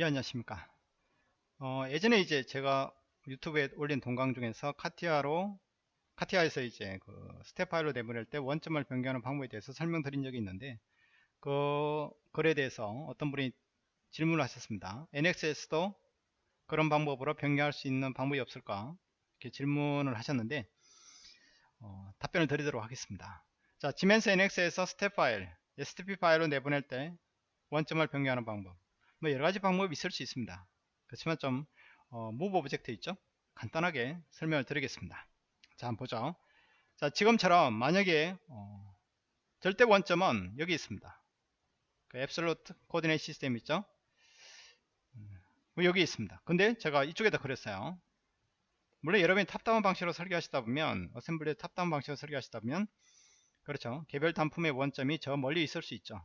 예 안녕하십니까. 어, 예전에 이제 제가 유튜브에 올린 동강 중에서 카티아로 카티아에서 이제 그 스텝 파일로 내보낼 때 원점을 변경하는 방법에 대해서 설명드린 적이 있는데 그 글에 대해서 어떤 분이 질문을 하셨습니다. NX에서도 그런 방법으로 변경할 수 있는 방법이 없을까? 이렇게 질문을 하셨는데 어, 답변을 드리도록 하겠습니다. 자 지멘스 NX에서 스텝 파일 STP 파일로 내보낼 때 원점을 변경하는 방법 뭐 여러가지 방법이 있을 수 있습니다. 그렇지만 좀 어, move object 있죠? 간단하게 설명을 드리겠습니다. 자 한번 보죠. 자 지금처럼 만약에 어, 절대 원점은 여기 있습니다. 그 absolute coordinate system 있죠? 음, 여기 있습니다. 근데 제가 이쪽에다 그렸어요. 물론 여러분이 top-down 방식으로 설계하시다 보면 assembly top-down 방식으로 설계하시다 보면 그렇죠. 개별 단품의 원점이 저 멀리 있을 수 있죠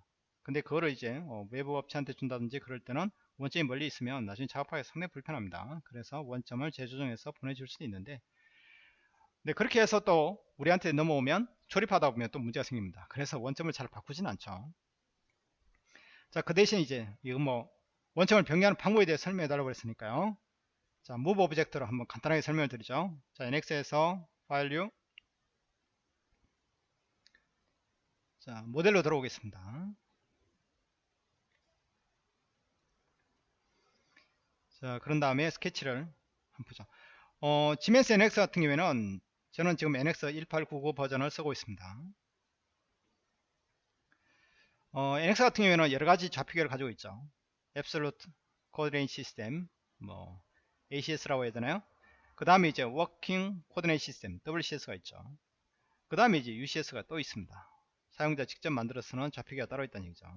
근데 그거를 이제 어, 외부 업체한테 준다든지 그럴 때는 원점이 멀리 있으면 나중에 작업하기 상당히 불편합니다. 그래서 원점을 재조정해서 보내줄 수도 있는데 네, 그렇게 해서 또 우리한테 넘어오면 조립하다 보면 또 문제가 생깁니다. 그래서 원점을 잘 바꾸진 않죠. 자, 그 대신 이제 이거 뭐 원점을 변경하는 방법에 대해 설명해 달라고 했으니까요. 자, move object로 한번 간단하게 설명을 드리죠. 자, NX에서 file new 자, 모델로 들어오겠습니다. 자 그런 다음에 스케치를 한번 보죠. 어, 지멘스 NX 같은 경우에는 저는 지금 NX 1899 버전을 쓰고 있습니다. 어, NX 같은 경우에는 여러 가지 좌표계를 가지고 있죠. Absolute Coordinate System 뭐 ACS라고 해야 되나요? 그 다음에 이제 Working Coordinate System WCS가 있죠. 그 다음에 이제 UCS가 또 있습니다. 사용자 직접 만들어 쓰는 좌표계가 따로 있다는 얘기죠.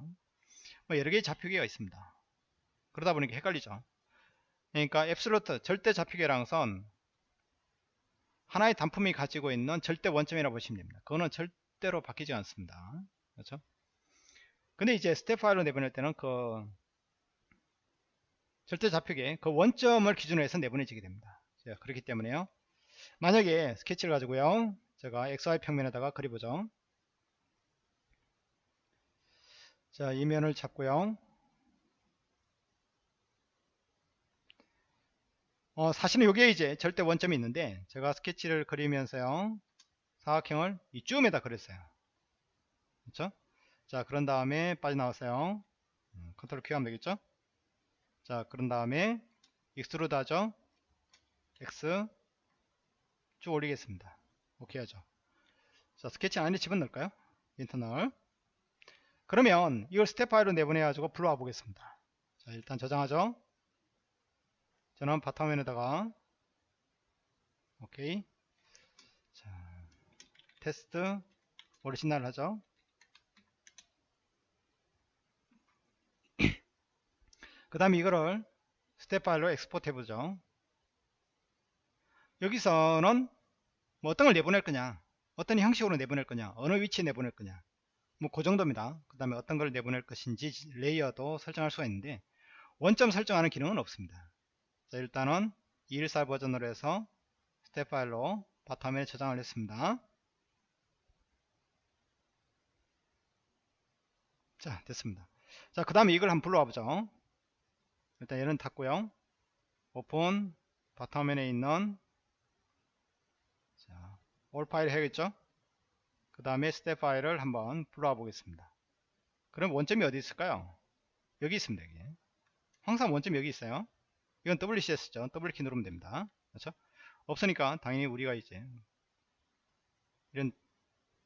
뭐 여러 개의 좌표계가 있습니다. 그러다 보니까 헷갈리죠 그러니까 absolute 절대 좌표계란 것은 하나의 단품이 가지고 있는 절대 원점이라고 보시면 됩니다. 그거는 절대로 바뀌지 않습니다. 그렇죠? 근데 이제 스텝 파일로 내보낼 때는 그 절대 좌표계 그 원점을 기준으로 해서 내보내지게 됩니다. 자, 그렇기 때문에요. 만약에 스케치를 가지고요. 제가 XY 평면에다가 그려보죠. 자, 이면을 잡고요. 어, 사실은 여기에 이제 절대 원점이 있는데 제가 스케치를 그리면서요. 사각형을 이쯤에다 그렸어요. 그렇죠 자 그런 다음에 빠져나왔어요. 음, 컨트롤 Q 하면 되겠죠? 자 그런 다음에 extrude 하죠? X 쭉 올리겠습니다. 오케이 하죠? 자 스케치 안에 집어넣을까요? internal. 그러면 이걸 스텝 파일로 내보내 가지고 불러와 보겠습니다. 자 일단 저장하죠 저는 바탕화면에다가 오케이. 자 테스트 오리지널 하죠. 그 다음에 이거를 스텝 파일로 export 해보죠. 여기서는 뭐 어떤 걸 내보낼 거냐 어떤 형식으로 내보낼 거냐 어느 위치에 내보낼 거냐 뭐 그 정도입니다. 그 다음에 어떤 걸 내보낼 것인지 layer도 설정할 수가 있는데 원점 설정하는 기능은 없습니다 자, 일단은 214 버전으로 해서 스텝 파일로 바탕에 저장을 했습니다. 자, 됐습니다. 자, 그 다음에 이걸 한번 불러와 보죠. 일단 얘는 닫고요. 오픈 bottom면에 있는 자, all 파일 해야겠죠? 그 다음에 스텝 파일을 한번 불러와 보겠습니다. 그럼 원점이 어디 있을까요? 여기 있습니다. 여기. 항상 원점이 여기 있어요. 이건 WCS죠. W키 누르면 됩니다. 그렇죠? 없으니까 당연히 우리가 이제 이런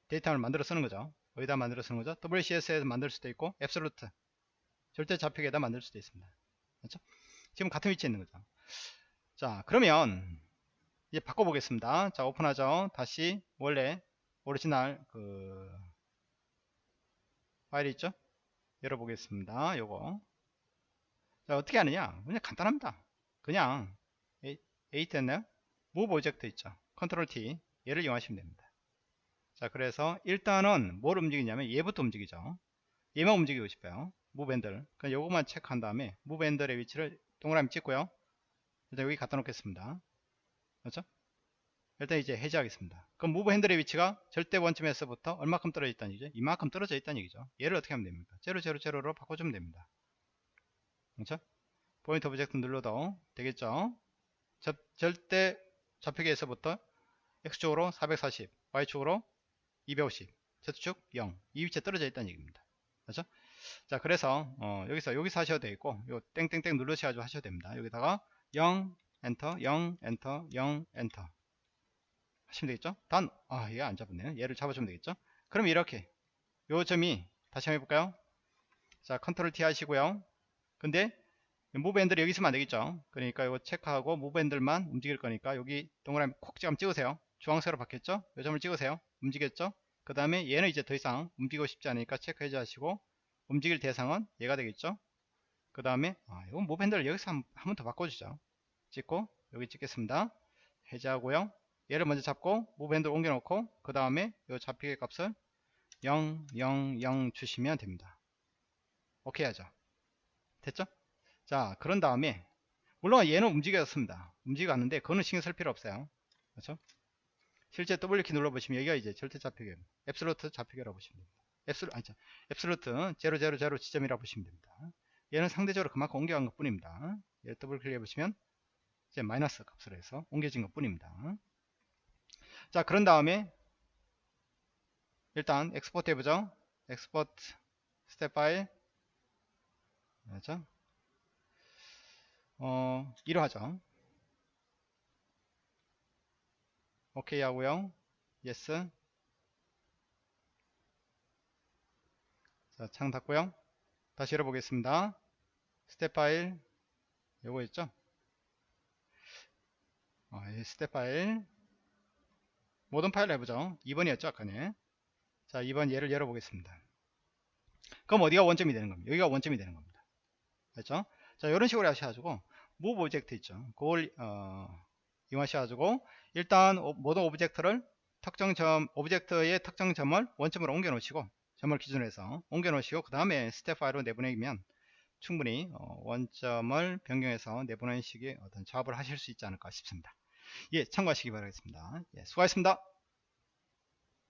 데이터를 만들어 쓰는 거죠. 어디다 만들어 쓰는 거죠? WCS에서 만들 수도 있고 absolute 절대 좌표계에다 만들 수도 있습니다. 그렇죠? 지금 같은 위치에 있는 거죠. 자, 그러면 이제 바꿔보겠습니다. 자, 오픈하죠. 다시 원래 오리지널 그 파일이 있죠? 열어보겠습니다. 요거. 자, 어떻게 하느냐? 그냥 간단합니다. 그냥 edit 했나요? move object 있죠. 컨트롤 T 얘를 이용하시면 됩니다. 자 그래서 일단은 뭘 움직이냐면 얘부터 움직이죠. 얘만 움직이고 싶어요. move handle. 그냥 요것만 체크한 다음에 move handle의 위치를 동그라미 찍고요. 일단 여기 갖다 놓겠습니다. 그렇죠? 일단 이제 해제하겠습니다. 그럼 move handle의 위치가 절대 원점에서부터 얼마큼 떨어져 있다는 얘기죠? 이만큼 떨어져 있다는 얘기죠. 얘를 어떻게 하면 됩니까? 제로 제로 제로로 바꿔주면 됩니다. 그렇죠? 포인트 object 눌러도 되겠죠? 저, 절대 좌표계에서부터 x축으로 440 y축으로 250 z축 0 이 위치에 떨어져 있다는 얘기입니다. 그렇죠? 자 그래서 어, 여기서 여기서 하셔도 되겠고 요 땡땡땡 누르셔가지고 하셔도 됩니다. 여기다가 0 엔터 0 엔터 0 엔터 하시면 되겠죠? 단아 이게 안 잡았네요 얘를 잡아주면 되겠죠? 그럼 이렇게. 요 점이 다시 한번 해볼까요? 자 컨트롤 T 하시고요 근데 move handle이 여기 있으면 안되겠죠. 그러니까 이거 체크하고 move handle만 움직일 거니까 여기 동그라미 콕 찍으면 찍으세요. 주황색으로 바뀌었죠? 요 점을 찍으세요. 움직였죠? 그 다음에 얘는 이제 더 이상 움직이고 싶지 않으니까 체크 해제하시고 움직일 대상은 얘가 되겠죠? 그 다음에 아, 이건 move handle을 여기서 한 번 더 바꿔주죠. 찍고 여기 찍겠습니다. 해제하고요. 얘를 먼저 잡고 무브 핸들 옮겨 놓고 그 다음에 이 잡히게 값을 0 0 0 주시면 됩니다. 오케이 하죠 됐죠? 자 그런 다음에 물론 얘는 움직였습니다. 움직였는데 그거는 신경 쓸 필요 없어요. 그렇죠? 실제 W키 눌러보시면 여기가 이제 절대 좌표계 앱솔루트 좌표계라고 보시면 됩니다. 앱솔, 아니, 앱솔루트 000 지점이라고 보시면 됩니다. 얘는 상대적으로 그만큼 옮겨간 것 뿐입니다. 얘를 더블 클릭해 보시면 이제 마이너스 값으로 해서 옮겨진 것 뿐입니다. 자 그런 다음에 일단 export 해보죠. export STEP 파일 그렇죠 어 이러하죠. 오케이 하고요 yes 자, 창 닫고요. 다시 열어보겠습니다. 스텝 파일 요거 있죠? 어, 스텝 파일 모든 파일 해보죠. 2번이었죠 아까네 자 2번 얘를 열어보겠습니다. 그럼 어디가 원점이 되는 겁니다 여기가 원점이 되는 겁니다 그렇죠? 자 이런 식으로 하셔가지고 move object 있죠? 그걸 어, 이용하셔가지고 일단 모든 object를 특정 점 object의 특정 점을 원점으로 옮겨 놓으시고 점을 기준으로 해서 옮겨 놓으시고 그 다음에 스텝 파일로 내보내면 충분히 어, 원점을 변경해서 내보내는 식의 어떤 작업을 하실 수 있지 않을까 싶습니다. 예 참고하시기 바라겠습니다. 예, 수고하셨습니다